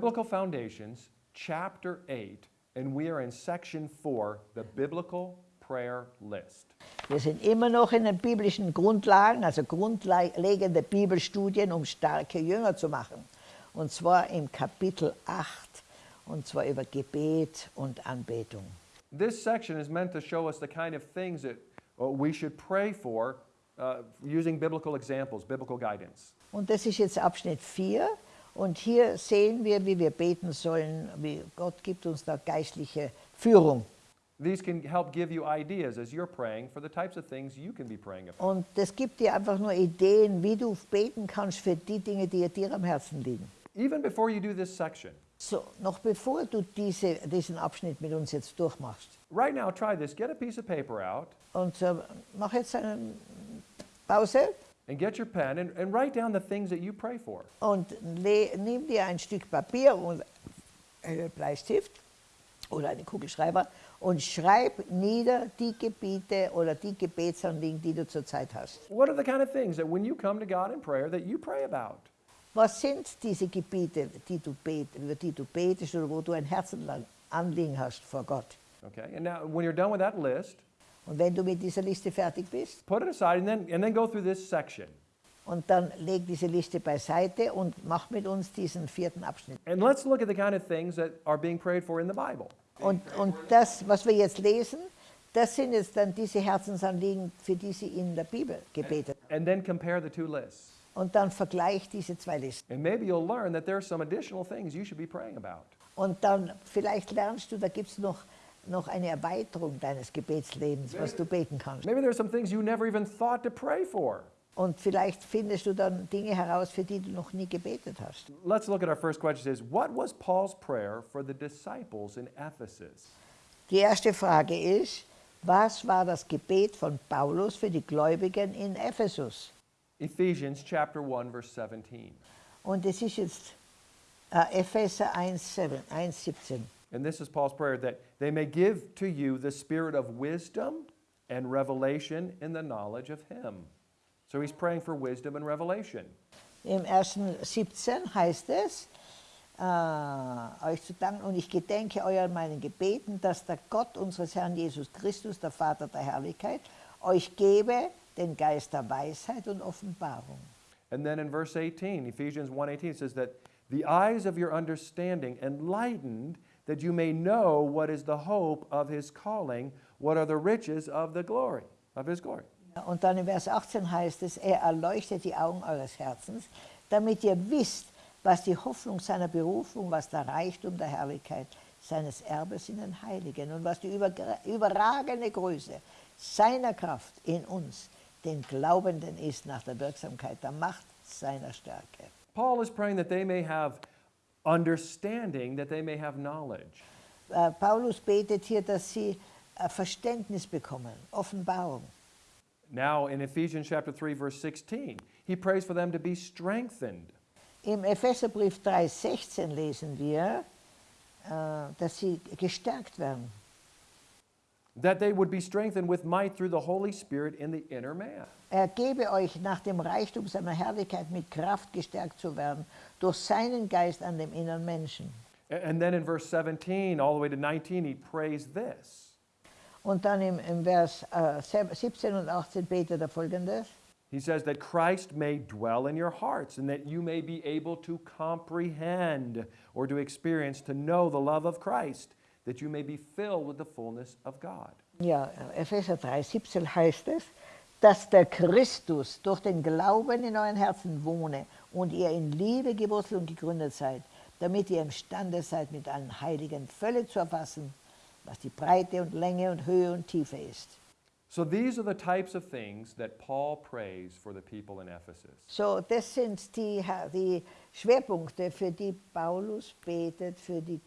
Biblical Foundations, chapter 8, and we are in section 4, the biblical prayer list. Wir sind immer noch in den biblischen Grundlagen, also grundlegende Bibelstudien, um starke Jünger zu machen. Und zwar im Kapitel 8, und zwar über Gebet und Anbetung. This section is meant to show us the kind of things that uh, we should pray for uh, using biblical examples, biblical guidance. Und das ist jetzt Abschnitt 4. Und hier sehen wir, wie wir beten sollen, wie Gott gibt uns da geistliche Führung. These can help give you ideas as you're praying for the types of things you can be praying about. Und das gibt dir einfach nur Ideen, wie du beten kannst für die Dinge, die dir am Herzen liegen. Even before you do this section, So, noch bevor du diese, diesen Abschnitt mit uns jetzt durchmachst. right now try this. Get a piece of paper out Und äh, mach jetzt eine Pause and get your pen and, and write down the things that you pray for. und nimm dir ein Stück Papier und einen Bleistift oder einen Kugelschreiber und schreib nieder die Gebiete oder die Gebetsanliegen, die du zurzeit hast. What are the kind of things that when you come to God in prayer that you pray about? Was sind diese Gebiete, die du bet, über die du betest oder wo du ein Herzenanliegen hast vor Gott? Okay, and now when you're done with that list, Und wenn du mit dieser Liste fertig bist, put it aside and then, and then go through this section. und dann leg diese Liste beiseite und mach mit uns diesen vierten Abschnitt. And let's look at the kind of things that are being prayed for in the Bible. Und, und das, was wir jetzt lesen, das sind jetzt dann diese Herzensanliegen, für die sie in der Bibel gebetet haben. And then compare the two lists. Und dann vergleich diese zwei Listen. And maybe you'll learn that there are some additional things you should be praying about. Und dann vielleicht lernst du, da gibt es noch, noch eine Erweiterung deines Gebetslebens, was du beten kannst. Maybe there are some things you never even thought to pray for. Und vielleicht findest du dann Dinge heraus, für die du noch nie gebetet hast. Let's look at our first question. Says, what was Paul's prayer for the disciples in Ephesus? Die erste Frage ist, was war das Gebet von Paulus für die Gläubigen in Ephesus? Ephesians chapter 1 verse 17. Und es ist jetzt äh, Epheser 1,7, 1,17. And this is Paul's prayer that they may give to you the spirit of wisdom and revelation in the knowledge of him. So he's praying for wisdom and revelation. Im ersten 17 heißt es, äh, euch zu danken und ich gedenke euer meinen Gebeten, dass der Gott unseres Herrn Jesus Christus, der Vater der Herrlichkeit, euch gebe den Geist der Weisheit und Offenbarung. And then in verse 18, Ephesians 1:18 it says that the eyes of your understanding enlightened that you may know what is the hope of his calling, what are the riches of the glory of his glory. Und dann im Vers 18 heißt es, er erleuchtet die Augen eures Herzens, damit ihr wisst, was die Hoffnung seiner Berufung, was der Reichtum der Herrlichkeit seines Erbes in den Heiligen und was die überragende Größe seiner Kraft in uns, den Glaubenden ist, nach der Wirksamkeit der Macht seiner Stärke. Paul is praying that they may have understanding, that they may have knowledge. Äh, Paulus betet hier, dass sie äh, Verständnis bekommen, Offenbarung. Now in Ephesians chapter 3 verse 16, he prays for them to be strengthened. Im Epheserbrief 3,16 lesen wir, äh, dass sie gestärkt werden. That they would be strengthened with might through the Holy Spirit in the inner man. Er gebe euch nach dem Reichtum seiner Herrlichkeit mit Kraft gestärkt zu werden durch seinen Geist an dem inneren Menschen. And then in verse 17, all the way to 19, he prays this. Und dann im, im Vers äh, 17 und 18 betet er folgendes. He says that Christ may dwell in your hearts and that you may be able to comprehend or to experience, to know the love of Christ, that you may be filled with the fullness of God. Ja, Epheser 3, 17 heißt es, dass der Christus durch den Glauben in euren Herzen wohne und ihr in Liebe gewurzelt und gegründet seid, damit ihr imstande seid, mit allen Heiligen völlig zu erfassen, was die Breite und Länge und Höhe und Tiefe ist. So these are the types of things that Paul prays for the people in Ephesus. So, das sind die, die Schwerpunkte, für die Paulus betet für die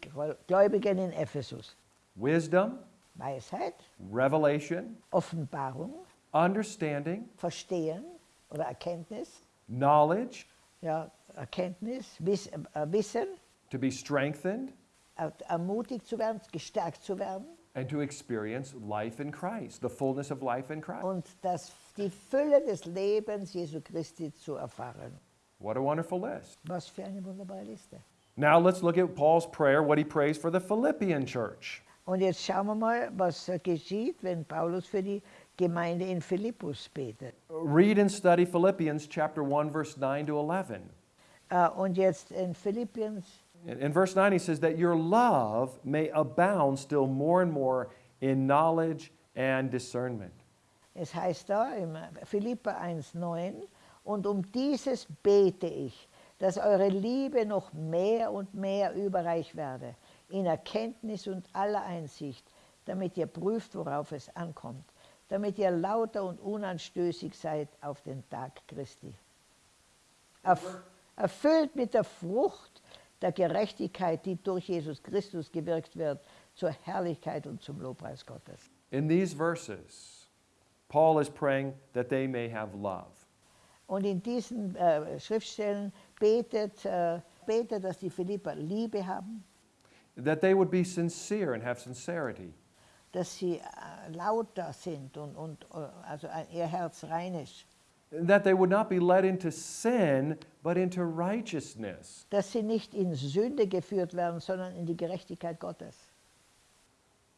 Gläubigen in Ephesus. Wisdom, Weisheit, revelation, Offenbarung, understanding, Verstehen oder Erkenntnis, knowledge, ja, Erkenntnis, Wiss, äh, Wissen, to be strengthened, er- ermutigt zu werden, gestärkt zu werden. And to experience life in Christ, the fullness of life in Christ. und das, die Fülle des Lebens Jesu Christi zu erfahren. What a wonderful list. Was für eine wunderbare Liste. Now let's look at Paul's prayer, what he prays for the Philippian church. Und jetzt schauen wir mal, was geschieht, wenn Paulus für die Gemeinde in Philippus betet. Read and study Philippians chapter 1 verse 9 to 11. Ah, äh, Und jetzt in Philippians, In, in verse 9 he says that your love may abound still more and more in knowledge and discernment. es heißt da im Philipper 1,9, und um dieses bete ich, dass eure Liebe noch mehr und mehr überreich werde, in Erkenntnis und aller Einsicht, damit ihr prüft, worauf es ankommt, damit ihr lauter und unanstößig seid auf den Tag Christi. Erf erfüllt mit der Frucht der Gerechtigkeit, die durch Jesus Christus gewirkt wird, zur Herrlichkeit und zum Lobpreis Gottes. In these verses, Paul is praying that they may have love. Und in diesen äh, Schriftstellen betet, äh, betet, dass die Philipper Liebe haben, that they would be sincere and have sincerity, dass sie äh, lauter sind und, und äh, also ihr Herz rein ist, that they would not be led into sin, but into righteousness. dass sie nicht in Sünde geführt werden, sondern in die Gerechtigkeit Gottes.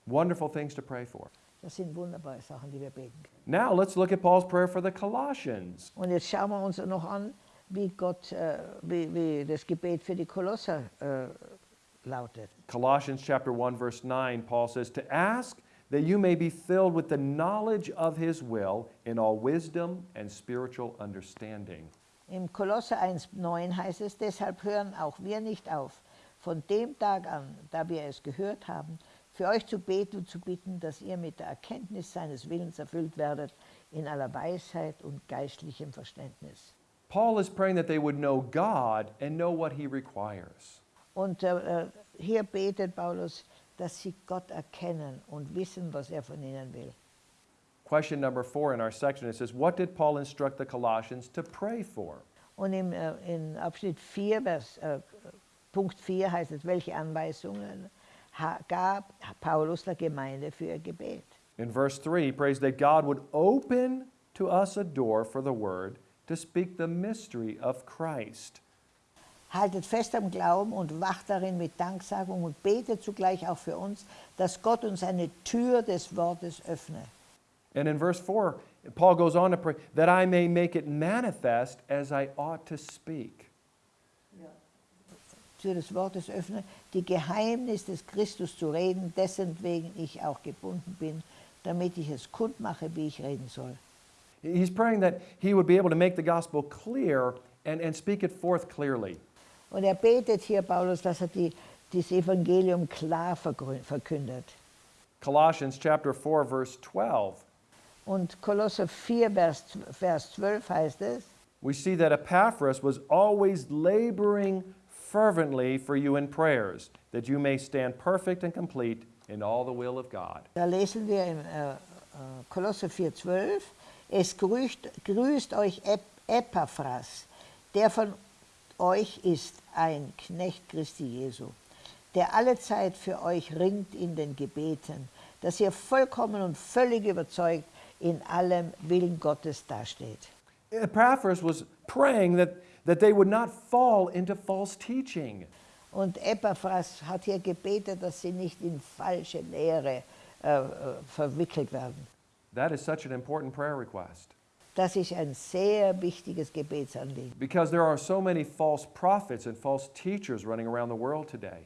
Wonderful things to pray for. Das sind wunderbare Sachen, die wir beten. Now let's look at Paul's prayer for the Colossians. Und jetzt schauen wir uns noch an, wie, Gott, äh, wie, wie das Gebet für die Kolosser äh, lautet. Colossians chapter 1 verse 9 Paul says to ask that you may be filled with the knowledge of his will in all wisdom and spiritual understanding. Im Kolosser 1,9 heißt es, deshalb hören auch wir nicht auf, von dem Tag an, da wir es gehört haben, für euch zu beten und zu bitten, dass ihr mit der Erkenntnis seines Willens erfüllt werdet, in aller Weisheit und geistlichem Verständnis. Paul is praying that they would know God and know what he requires. Und äh, äh, hier betet Paulus, dass sie Gott erkennen und wissen, was er von ihnen will. Question number 4 in our section it says what did Paul instruct the Colossians to pray for? Und im, äh, in Abschnitt 4, Vers, äh, Punkt 4 heißt es, welche Anweisungen gab Paulus der Gemeinde für Gebet. In verse 3, he prays that God would open to us a door for the word to speak the mystery of Christ. Haltet fest am Glauben und wacht darin mit Danksagung und betet zugleich auch für uns, dass Gott uns eine Tür des Wortes öffne. And in verse 4, Paul goes on to pray that I may make it manifest as I ought to speak. Tür des Wortes öffne, die Geheimnis des Christus zu reden, dessen wegen ich auch gebunden bin, damit ich es kundmache, wie ich reden soll. He's praying that he would be able to make the gospel clear and, and speak it forth clearly. Und er betet hier, Paulus, dass er die, das Evangelium klar verkündet. Colossians chapter 4 verse 12. Und Kolosser 4, Vers, Vers 12 heißt es, We see that Epaphras was always laboring fervently for you in prayers, that you may stand perfect and complete in all the will of God. Da lesen wir im äh, äh, Kolosser 4,12, es grüßt, grüßt euch Ep Epaphras, der von euch ist ein Knecht Christi Jesu, der allezeit für euch ringt in den Gebeten, dass ihr vollkommen und völlig überzeugt in allem Willen Gottes dasteht. Epaphras was praying that, that they would not fall into false teaching. Und Epaphras hat hier gebetet, dass sie nicht in falsche Lehre äh, äh, verwickelt werden. That is such an important prayer request Das ist ein sehr wichtiges Gebetsanliegen. because there are so many false prophets and false teachers running around the world today.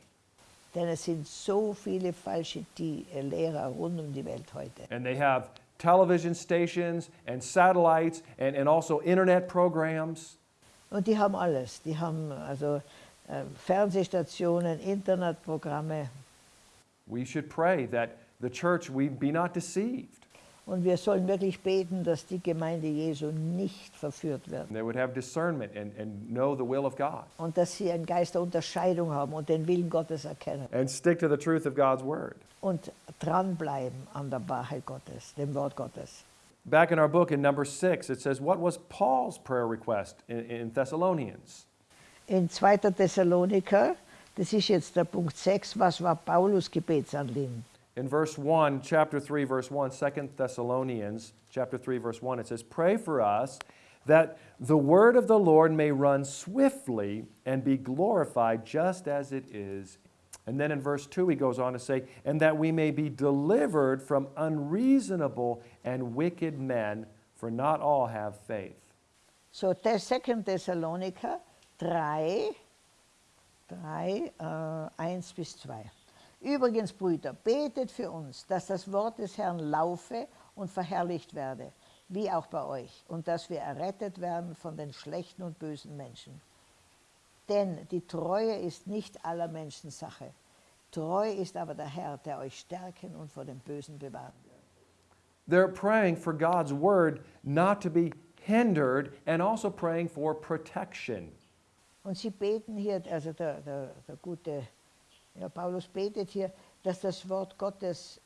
Denn es sind so viele falsche äh, Lehrer rund um die Welt heute. And they have television stations and satellites and, and also internet programs. Und die haben alles. Die haben also äh, Fernsehstationen, Internetprogramme. We should pray that the church we be not deceived. Und wir sollen wirklich beten, dass die Gemeinde Jesu nicht verführt wird. And they would have discernment and, and know the will of God Und dass sie einen Geist der Unterscheidung haben und den Willen Gottes erkennen. and stick to the truth of God's word. Und dranbleiben an der Wahrheit Gottes, dem Wort Gottes. Back in our book in number six, it says, What was Paul's prayer request in, in Thessalonians? In 2. Thessaloniker, das ist jetzt der Punkt 6, was war Paulus Gebetsanliegen? In verse 1, chapter 3, verse 1, 2 Thessalonians, chapter 3, verse 1, it says, Pray for us that the word of the Lord may run swiftly and be glorified just as it is. And then in verse 2, he goes on to say, and that we may be delivered from unreasonable and wicked men, for not all have faith. So, der 2. Thessaloniker 3, 3 uh, äh, 1 bis 2. Übrigens, Brüder, betet für uns, dass das Wort des Herrn laufe und verherrlicht werde, wie auch bei euch, und dass wir errettet werden von den schlechten und bösen Menschen. Denn die Treue ist nicht aller Menschen Sache. Treu ist aber der Herr, der euch stärken und vor dem Bösen bewahren wird. They're praying for God's word not to be hindered and also praying for protection. Und sie beten hier, also der, der, der gute ja, Paulus betet hier, dass das Wort Gottes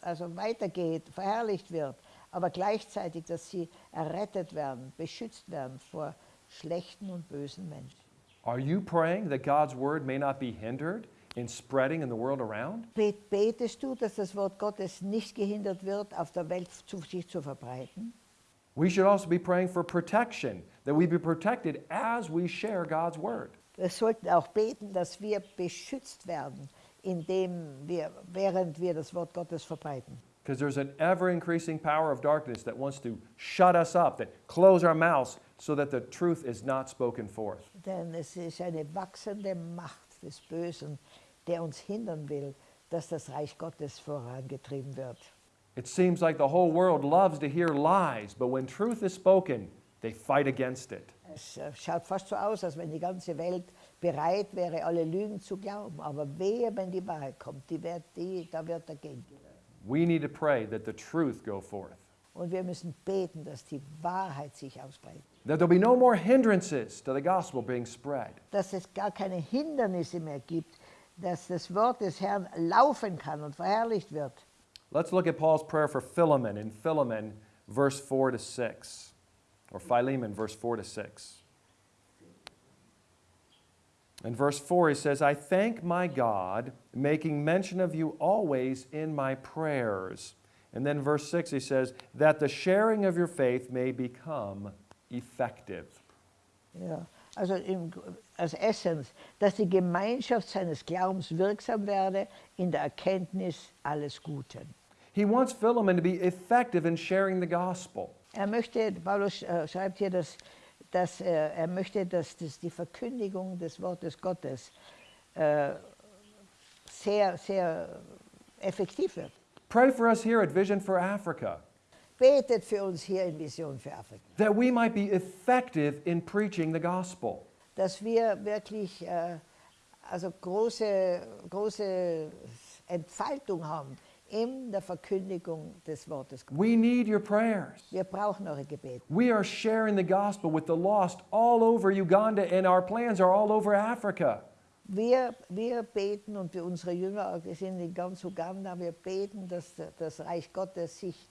also weitergeht, verherrlicht wird, aber gleichzeitig, dass sie errettet werden, beschützt werden vor schlechten und bösen Menschen. Are you praying that God's word may not be hindered in spreading in the world around? Bet- Betest du, dass das Wort Gottes nicht gehindert wird, auf der Welt zu, sich zu verbreiten? We should also be praying for protection, that we be protected as we share God's word. Wir sollten auch beten, dass wir beschützt werden, indem wir, während wir das Wort Gottes verbreiten. Because there's an ever increasing power of darkness that wants to shut us up, that close our mouths so that the truth is not spoken forth. Denn es ist eine wachsende Macht des Bösen, der uns hindern will, dass das Reich Gottes vorangetrieben wird. It seems like the whole world loves to hear lies, but when truth is spoken, they fight against it. Es äh, schaut fast so aus, als wenn die ganze Welt bereit wäre, alle Lügen zu glauben. Aber wehe, wenn die Wahrheit kommt, die wird, die, da wird dagegen. We need to pray that the truth go forth, Und wir müssen beten, dass die Wahrheit sich ausbreitet. that there'll be no more hindrances to the gospel being spread. Dass es gar keine Hindernisse mehr gibt, dass das Wort des Herrn laufen kann und verherrlicht wird. Let's look at Paul's prayer for Philemon in Philemon, verse 4 to 6, or Philemon, verse 4 to 6. In verse 4, he says, I thank my God, making mention of you always in my prayers. And then verse 6, he says, that the sharing of your faith may become effective. Ja, also im, als Essence, dass die Gemeinschaft seines Glaubens wirksam werde in der Erkenntnis alles Guten. He wants Philemon to be effective in sharing the gospel. Er möchte, Paulus äh, schreibt hier, dass, dass äh, er möchte, dass, dass die Verkündigung des Wortes Gottes äh, sehr, sehr effektiv wird. Pray for us here at Vision for Africa. Betet für uns hier in Vision für Afrika, that we might be effective in preaching the gospel. dass wir wirklich äh, also große, große Entfaltung haben in der Verkündigung des Wortes Gottes. We need your prayers. Wir brauchen eure Gebete. We are sharing the gospel with the lost all over Uganda, and our plans are all over Africa. Wir, wir beten und für unsere Jünger, wir sind in ganz Uganda, wir beten, dass das Reich Gottes sich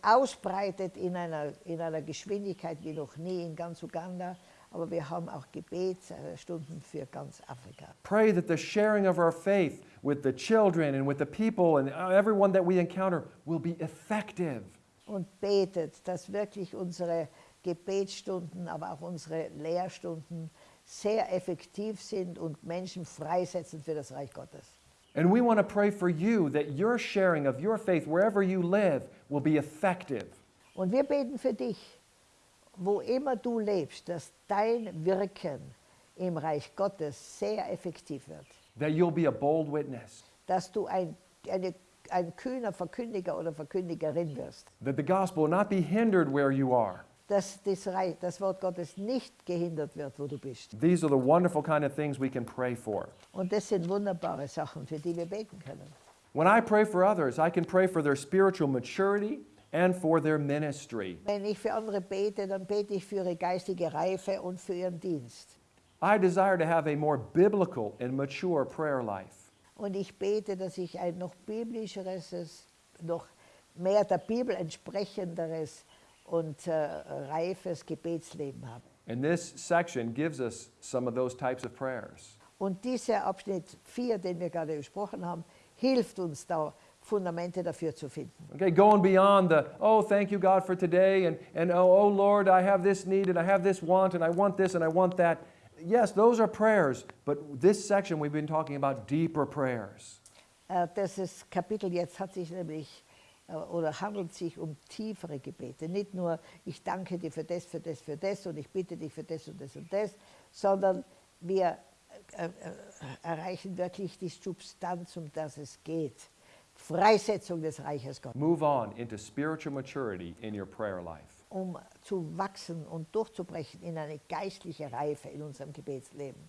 ausbreitet in einer, in einer Geschwindigkeit wie noch nie in ganz Uganda. Aber wir haben auch Gebetsstunden für ganz Afrika. Pray that the sharing of our faith with the children and with the people and everyone that we encounter will be effective. Und betet, dass wirklich unsere Gebetsstunden, aber auch unsere Lehrstunden sehr effektiv sind und Menschen freisetzen für das Reich Gottes. And we want to pray for you that your sharing of your faith wherever you live will be effective. Und wir beten für dich, wo immer du lebst, dass dein Wirken im Reich Gottes sehr effektiv wird. That you'll be a bold witness. Dass du ein, eine, ein kühner Verkündiger oder Verkündigerin wirst. That the gospel will not be hindered where you are. Dass das, Reich, das Wort Gottes nicht gehindert wird, wo du bist. These are the wonderful kind of things we can pray for. Und das sind wunderbare Sachen, für die wir beten können. When I pray for others, I can pray for their spiritual maturity and for their ministry. Wenn ich für andere bete, dann bete ich für ihre geistige Reife und für ihren Dienst. I desire to have a more biblical and mature prayer life. Und ich bete, dass ich ein noch biblischeres, noch mehr der Bibel entsprechenderes und äh, reifes Gebetsleben habe. And this section gives us some of those types of prayers. Und dieser Abschnitt 4, den wir gerade besprochen haben, hilft uns da Fundamente dafür zu finden. Okay, going beyond the, oh, thank you, God, for today, and, and oh, oh, Lord, I have this need, and I have this want, and I want this, and I want that. Yes, those are prayers, but this section we've been talking about deeper prayers. Äh, Dieses Kapitel jetzt hat sich nämlich äh, oder handelt sich um tiefere Gebete. Nicht nur, ich danke dir für das, für das, für das und ich bitte dich für das und das und das, sondern wir äh, erreichen wirklich die Substanz, um das es geht. Freisetzung des Reiches Gottes, Move on into spiritual maturity in your prayer life. um zu wachsen und durchzubrechen in eine geistliche Reife in unserem Gebetsleben.